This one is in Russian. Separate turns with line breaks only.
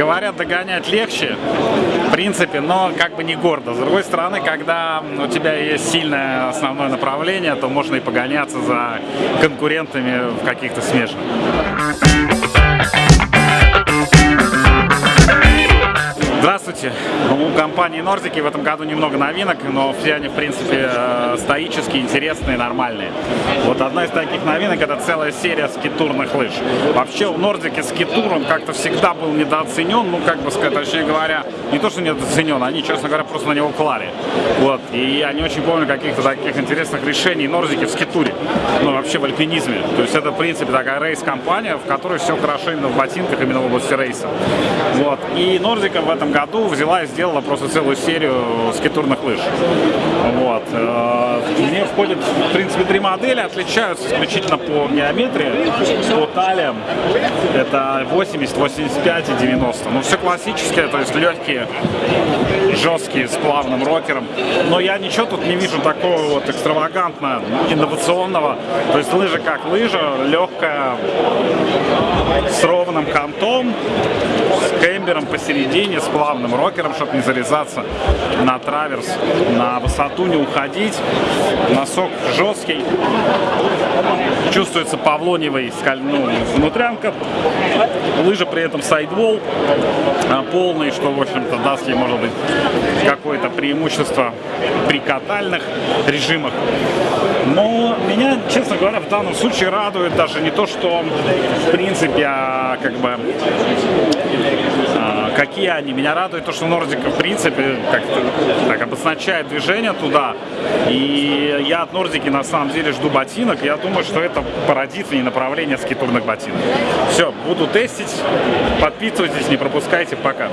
говорят, догонять легче, в принципе, но как бы не гордо. С другой стороны, когда у тебя есть сильное основное направление, то можно и погоняться за конкурентами в каких-то смежных. Здравствуйте! Компании Нордики в этом году немного новинок, но все они, в принципе, э, стоические, интересные, нормальные. Вот одна из таких новинок – это целая серия скитурных лыж. Вообще у Нордики скитур, он как-то всегда был недооценен, ну, как бы сказать, точнее говоря, не то, что недооценен, они, честно говоря, просто на него клали. Вот. И я не очень помню каких-то таких интересных решений Нордики в скитуре, ну, вообще в альпинизме. То есть это, в принципе, такая рейс-компания, в которой все хорошо именно в ботинках, именно в области рейса. Вот. И Нордика в этом году взяла и сделала просто целую серию скитурных лыж. Вот. Э, в нее входит, в принципе, три модели, отличаются исключительно по геометрии, по талиям. Это 80, 85 и 90. Ну, все классическое, то есть легкие, жесткие, с плавным рокером. Но я ничего тут не вижу такого вот экстравагантно инновационного. То есть лыжа как лыжа, легкая, с ровным кантом, с кембером посередине, с плавным рокером, чтобы не зарезаться на траверс, на высоту не уходить. Носок жесткий, чувствуется павлоневый ну, внутрянка, лыжа при этом сайдвол а, полный, что, в общем-то, даст ей, может быть, какое-то преимущество при катальных режимах. Но меня, честно говоря, в данном случае радует даже не то, что, в принципе, а, как бы а, какие они. Меня радует то, что Нордика, в принципе, как-то так обозначает движение туда. И я от Нордики, на самом деле, жду ботинок. Я думаю, что это породит и направление скитурных ботинок. Все, буду тестить. Подписывайтесь, не пропускайте. Пока.